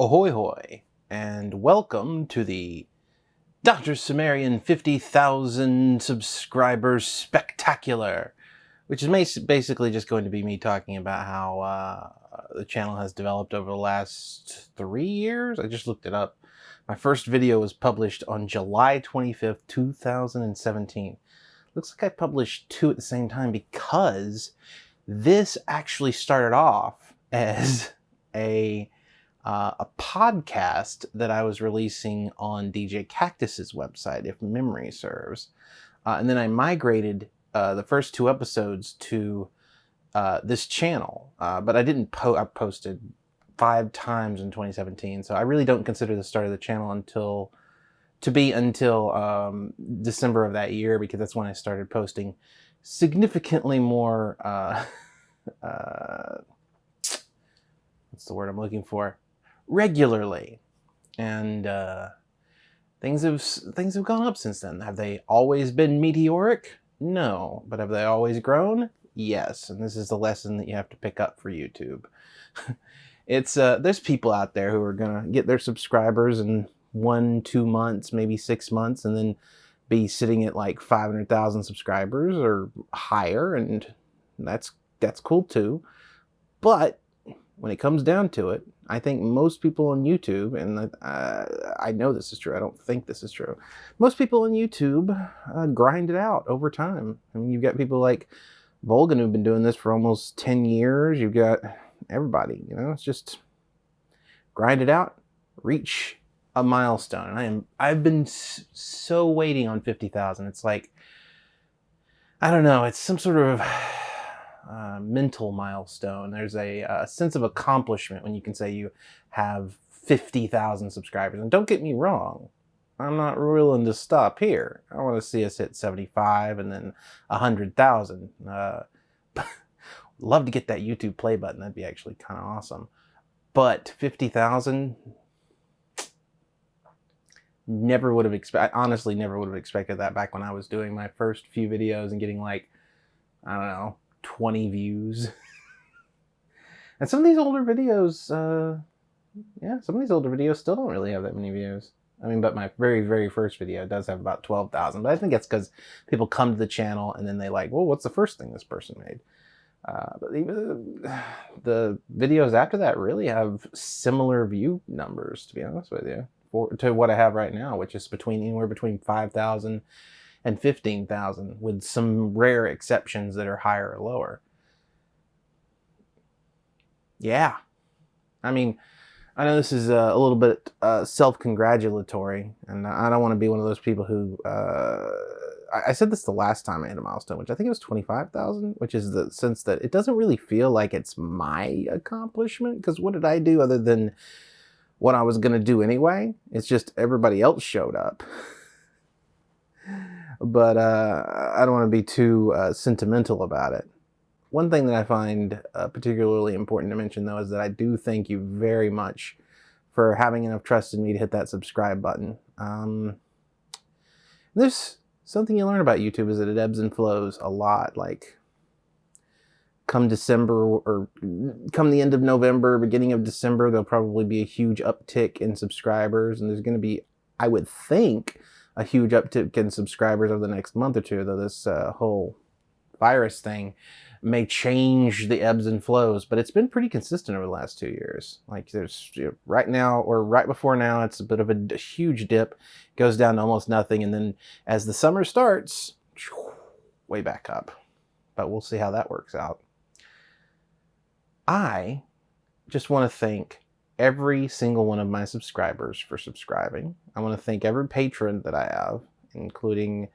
Ahoy hoy, and welcome to the Dr. Cimmerian 50,000 subscribers spectacular, which is basically just going to be me talking about how uh, the channel has developed over the last three years. I just looked it up. My first video was published on July 25th, 2017. Looks like I published two at the same time because this actually started off as a uh, a podcast that I was releasing on DJ Kaktus's website, if memory serves. Uh, and then I migrated uh, the first two episodes to uh, this channel, uh, but I didn't po I posted five times in 2017. So I really don't consider the start of the channel until to be until um, December of that year because that's when I started posting significantly more. Uh, what's the word I'm looking for? Regularly. And uh, things have things have gone up since then. Have they always been meteoric? No. But have they always grown? Yes. And this is the lesson that you have to pick up for YouTube. it's uh, there's people out there who are gonna get their subscribers in one, two months, maybe six months, and then be sitting at like 500,000 subscribers or higher, and that's that's cool too. But when it comes down to it, I think most people on YouTube, and uh, I know this is true, I don't think this is true, most people on YouTube uh, grind it out over time. I mean, you've got people like Volgun who've been doing this for almost 10 years. You've got everybody, you know, it's just grind it out, reach a milestone. And I am, I've been so waiting on 50,000. It's like, I don't know, it's some sort of uh, mental milestone. There's a, a, sense of accomplishment when you can say you have 50,000 subscribers. And don't get me wrong, I'm not willing to stop here. I want to see us hit 75 and then 100,000. Uh, love to get that YouTube play button. That'd be actually kind of awesome. But 50,000, never would have expected, honestly never would have expected that back when I was doing my first few videos and getting like, I don't know, 20 views. and some of these older videos, uh, yeah, some of these older videos still don't really have that many views. I mean, but my very, very first video does have about 12,000. But I think that's because people come to the channel and then they like, well, what's the first thing this person made? Uh, but even the videos after that really have similar view numbers, to be honest with you, for, to what I have right now, which is between anywhere between 5,000 and 15,000 with some rare exceptions that are higher or lower. Yeah. I mean, I know this is uh, a little bit uh, self-congratulatory, and I don't want to be one of those people who... Uh, I said this the last time I hit a milestone, which I think it was 25,000, which is the sense that it doesn't really feel like it's my accomplishment, because what did I do other than what I was going to do anyway? It's just everybody else showed up. but uh, I don't want to be too uh, sentimental about it. One thing that I find uh, particularly important to mention though is that I do thank you very much for having enough trust in me to hit that subscribe button. Um, there's something you learn about YouTube is that it ebbs and flows a lot. Like come December or come the end of November, beginning of December, there'll probably be a huge uptick in subscribers and there's going to be, I would think, a huge uptick in subscribers over the next month or two, though this uh, whole virus thing may change the ebbs and flows, but it's been pretty consistent over the last two years. Like there's you know, right now or right before now, it's a bit of a, a, huge dip, goes down to almost nothing. And then as the summer starts, way back up, but we'll see how that works out. I just want to thank every single one of my subscribers for subscribing. I want to thank every patron that I have, including,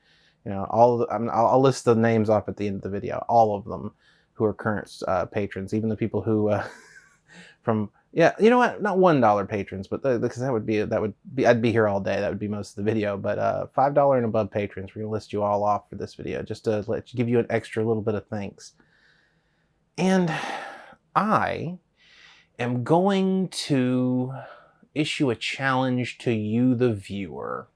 you know, all the, I mean, I'll, I'll, list the names off at the end of the video, all of them who are current uh, patrons, even the people who, uh, from, yeah, you know what, not $1 patrons, but because that would be, that would be, I'd be here all day. That would be most of the video, but uh, $5 and above patrons, we're to list you all off for this video, just to let you, give you an extra little bit of thanks. And I am going to issue a challenge to you, the viewer.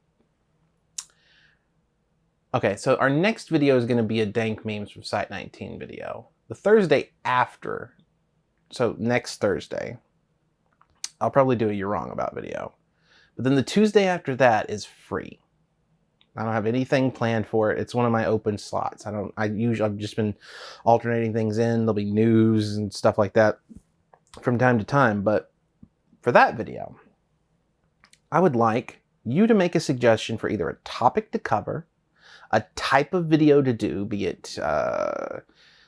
Okay, so our next video is going to be a dank memes from Site 19 video. The Thursday after, so next Thursday, I'll probably do a You're Wrong About video. But then the Tuesday after that is free. I don't have anything planned for it. It's one of my open slots. I don't, I usually, I've just been alternating things in. There'll be news and stuff like that from time to time. But for that video, I would like you to make a suggestion for either a topic to cover, a type of video to do, be it uh,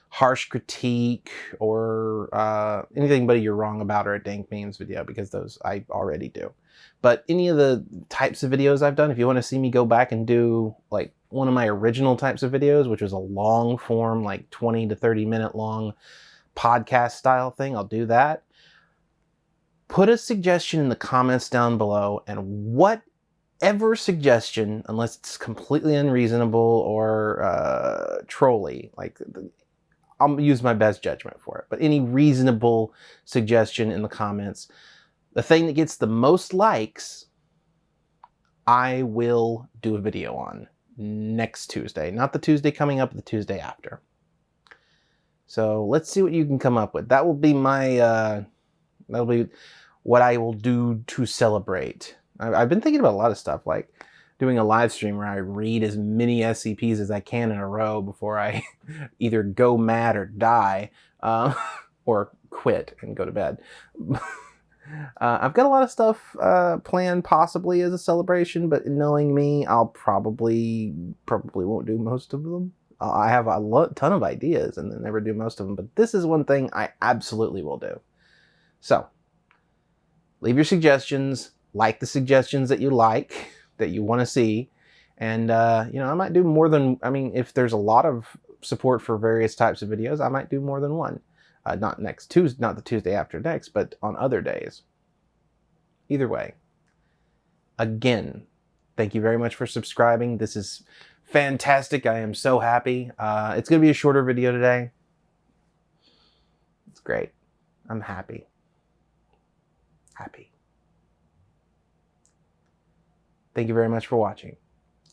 harsh critique or uh, anything but you're wrong about or a dank memes video because those I already do. But any of the types of videos I've done, if you want to see me go back and do like one of my original types of videos, which was a long form, like 20 to 30 minute long podcast style thing, I'll do that. Put a suggestion in the comments down below and whatever suggestion, unless it's completely unreasonable or uh, trolly, like I'll use my best judgment for it, but any reasonable suggestion in the comments, the thing that gets the most likes, I will do a video on next Tuesday. Not the Tuesday coming up, the Tuesday after. So let's see what you can come up with. That will be my, uh, that'll be what I will do to celebrate. I've been thinking about a lot of stuff, like doing a live stream where I read as many SCPs as I can in a row before I either go mad or die, uh, or quit and go to bed. Uh, I've got a lot of stuff uh, planned possibly as a celebration, but knowing me, I'll probably probably won't do most of them. Uh, I have a ton of ideas and then never do most of them, but this is one thing I absolutely will do. So, leave your suggestions, like the suggestions that you like, that you want to see, and uh, you know, I might do more than, I mean, if there's a lot of support for various types of videos, I might do more than one. Uh, not next Tuesday, not the Tuesday after next, but on other days. Either way, again, thank you very much for subscribing. This is fantastic. I am so happy. Uh, it's going to be a shorter video today. It's great. I'm happy. Happy. Thank you very much for watching.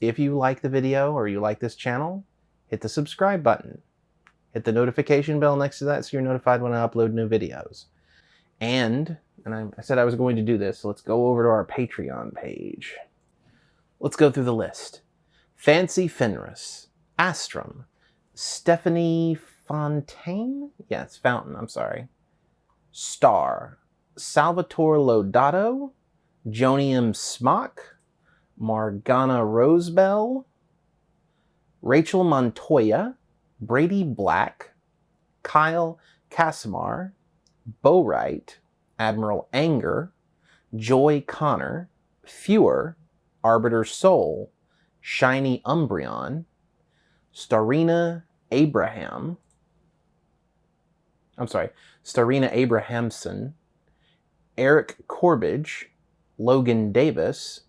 If you like the video or you like this channel, hit the subscribe button. Hit the notification bell next to that so you're notified when I upload new videos. And, and I, I said I was going to do this, so let's go over to our Patreon page. Let's go through the list. Fancy Fenris, Astrum, Stephanie Fontaine? Yes, Fountain, I'm sorry. Star, Salvatore Lodato, Jonium Smock, Margana Rosebell, Rachel Montoya, Brady Black, Kyle Casimar, Bowright, Admiral Anger, Joy Connor, Fewer, Arbiter Soul, Shiny Umbreon, Starina Abraham, I'm sorry, Starina Abrahamson, Eric Corbage, Logan Davis,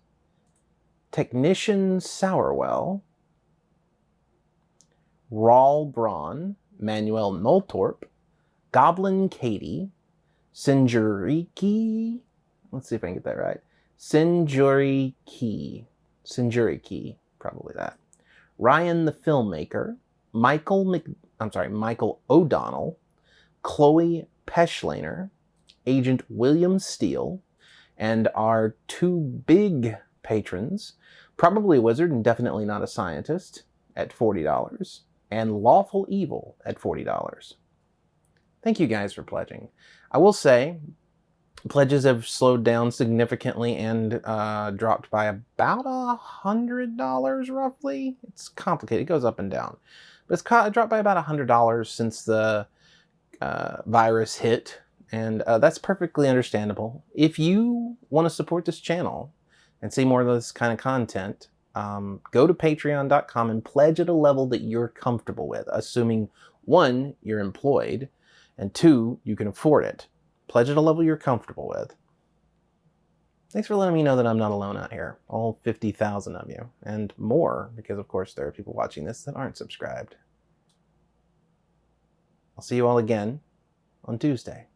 Technician Sourwell, Rawl Braun, Manuel Noltorp, Goblin Katie, Sinjuriki, let's see if I can get that right, Sinjuriki, Sinjuriki, probably that, Ryan the Filmmaker, Michael Mc, I'm sorry, Michael O'Donnell, Chloe Peschlaner, Agent William Steele, and our two big patrons, probably a wizard and definitely not a scientist, at $40, and Lawful Evil at $40. Thank you guys for pledging. I will say, pledges have slowed down significantly and uh, dropped by about a hundred dollars roughly. It's complicated; it goes up and down, but it's dropped by about a hundred dollars since the uh, virus hit, and uh, that's perfectly understandable. If you want to support this channel and see more of this kind of content, um, go to patreon.com and pledge at a level that you're comfortable with, assuming one, you're employed, and two, you can afford it. Pledge at a level you're comfortable with. Thanks for letting me know that I'm not alone out here, all 50,000 of you, and more, because of course there are people watching this that aren't subscribed. I'll see you all again on Tuesday.